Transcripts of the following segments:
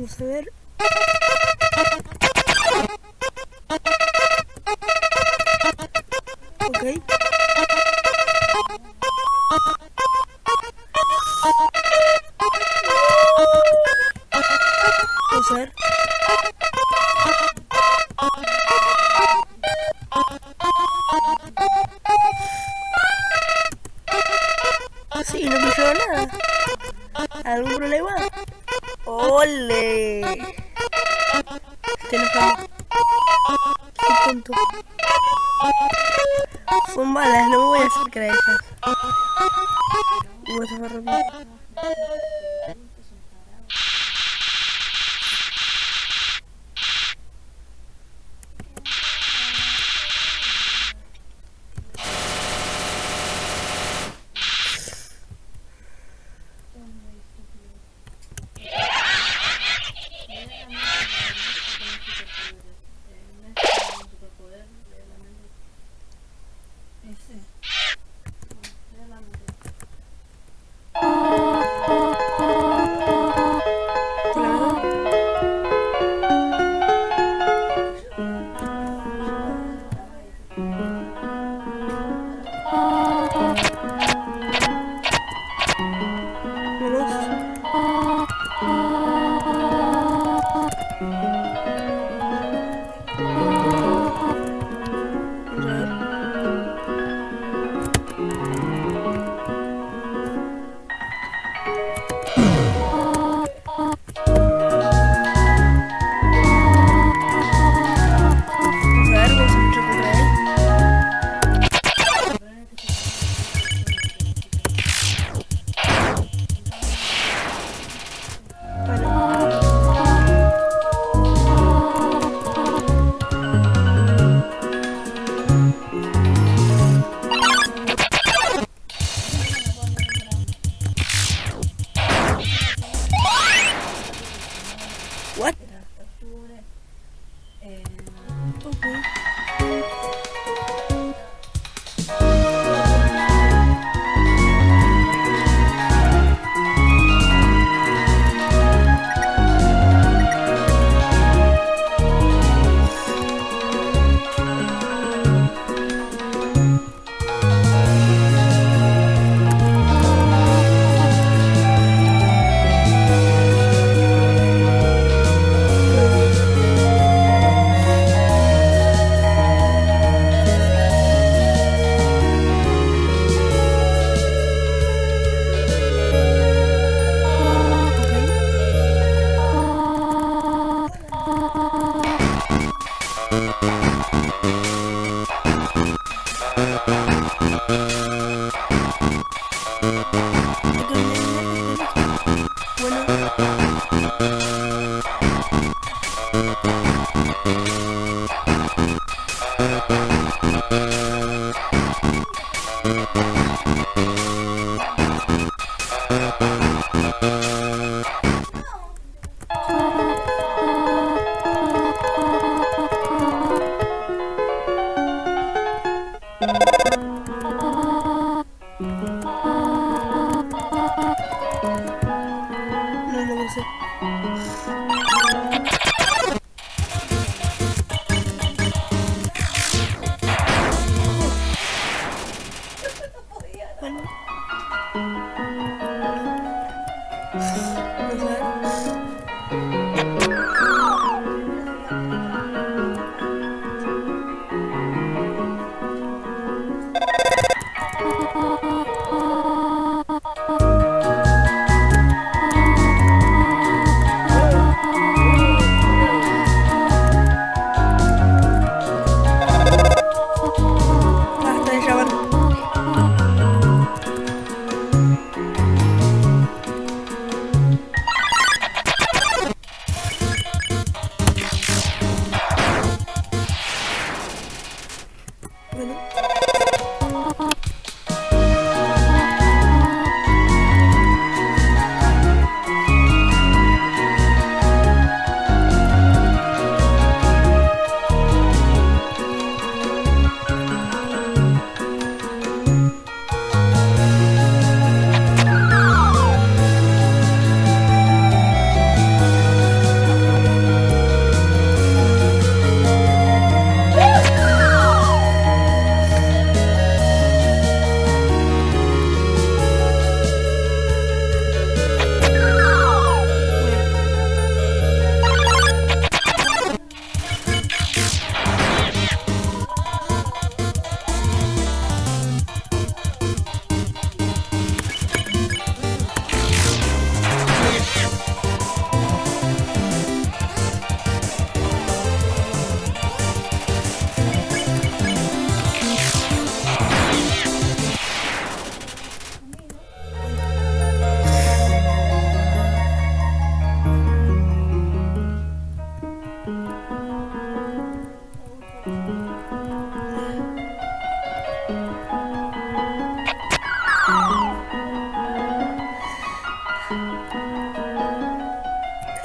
vamos a Sí, no me quedó nada. ¿Algún problema? ¡Ole! you relax.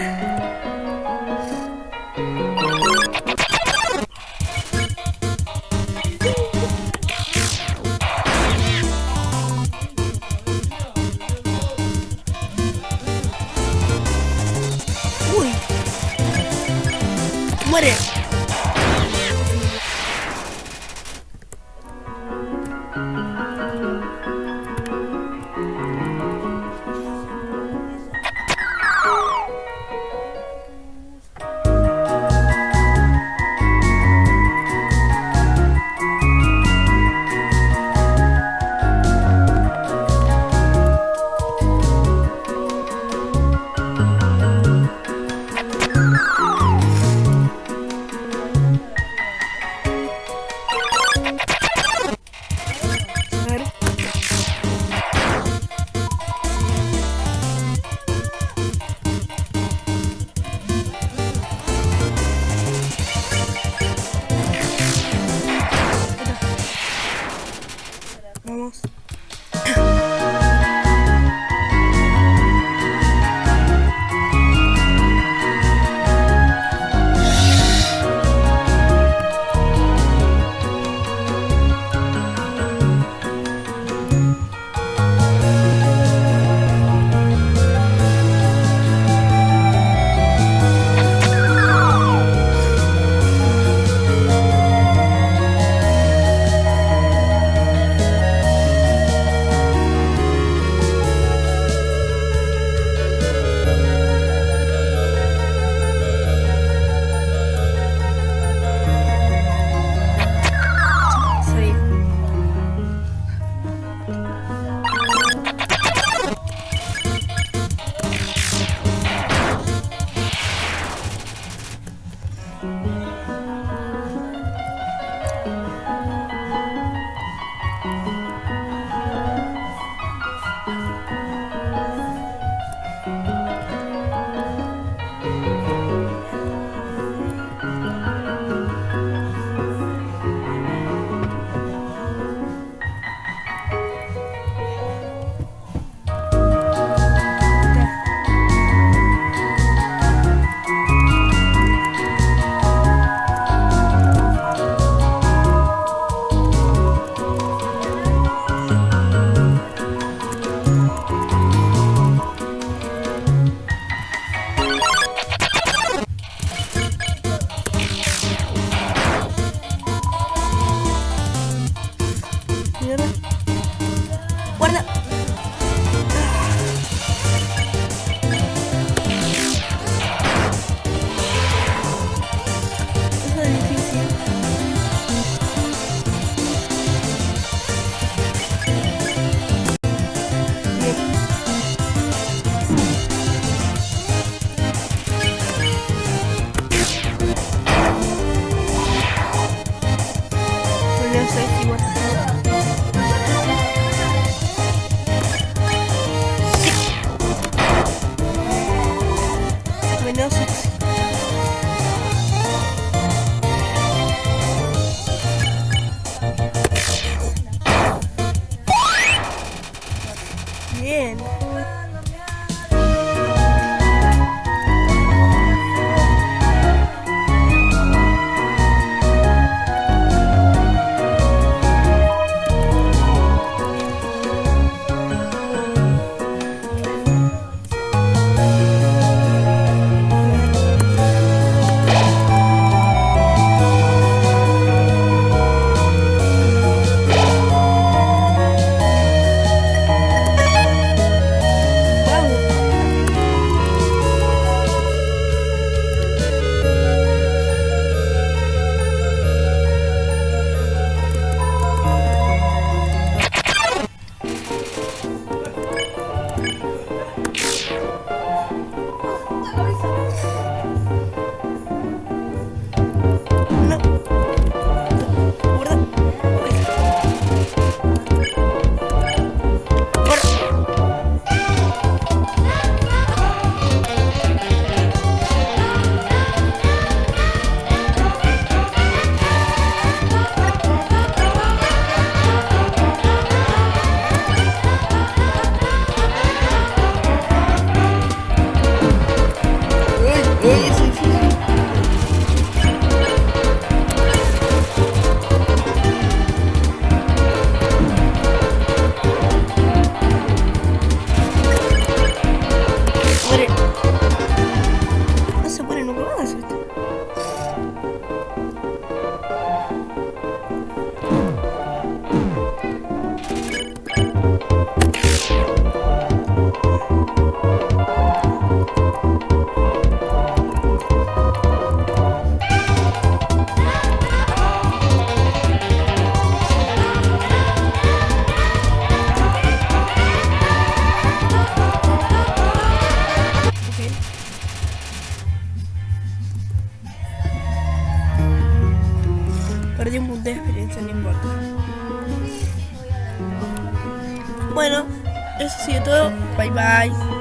Bye. Bye bye.